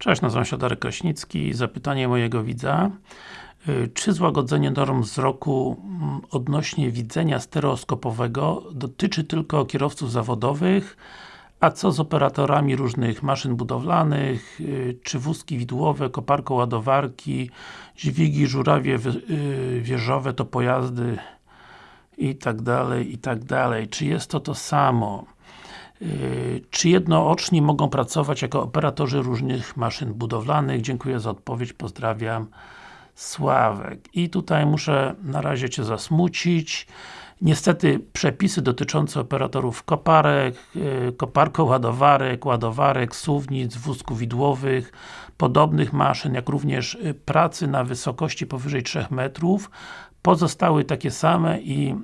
Cześć, nazywam się Darek Kraśnicki. Zapytanie mojego widza. Y, czy złagodzenie norm wzroku mm, odnośnie widzenia stereoskopowego dotyczy tylko kierowców zawodowych, a co z operatorami różnych maszyn budowlanych, y, czy wózki widłowe, koparko ładowarki, dźwigi, żurawie y, wieżowe to pojazdy i tak dalej, i tak dalej. Czy jest to to samo? Yy, czy jednooczni mogą pracować jako operatorzy różnych maszyn budowlanych? Dziękuję za odpowiedź, pozdrawiam Sławek. I tutaj muszę na razie Cię zasmucić. Niestety przepisy dotyczące operatorów koparek, yy, koparko-ładowarek, ładowarek, suwnic, wózków widłowych, podobnych maszyn, jak również yy, pracy na wysokości powyżej 3 metrów pozostały takie same i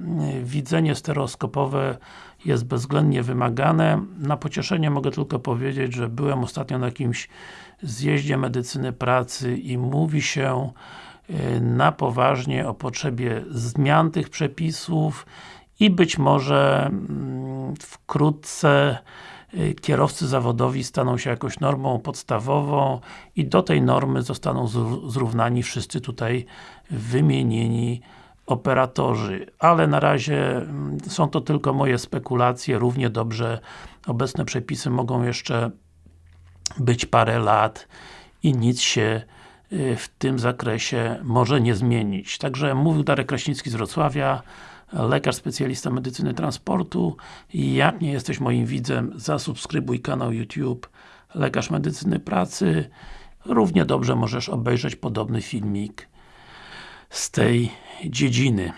widzenie stereoskopowe jest bezwzględnie wymagane. Na pocieszenie mogę tylko powiedzieć, że byłem ostatnio na jakimś zjeździe medycyny pracy i mówi się na poważnie o potrzebie zmian tych przepisów i być może mm, wkrótce y, kierowcy zawodowi staną się jakąś normą podstawową i do tej normy zostaną zrównani wszyscy tutaj wymienieni operatorzy, ale na razie mm, są to tylko moje spekulacje, równie dobrze obecne przepisy mogą jeszcze być parę lat i nic się y, w tym zakresie może nie zmienić. Także mówił Darek Kraśnicki z Wrocławia, lekarz specjalista medycyny transportu jak nie jesteś moim widzem, zasubskrybuj kanał YouTube Lekarz Medycyny Pracy równie dobrze możesz obejrzeć podobny filmik z tej dziedziny.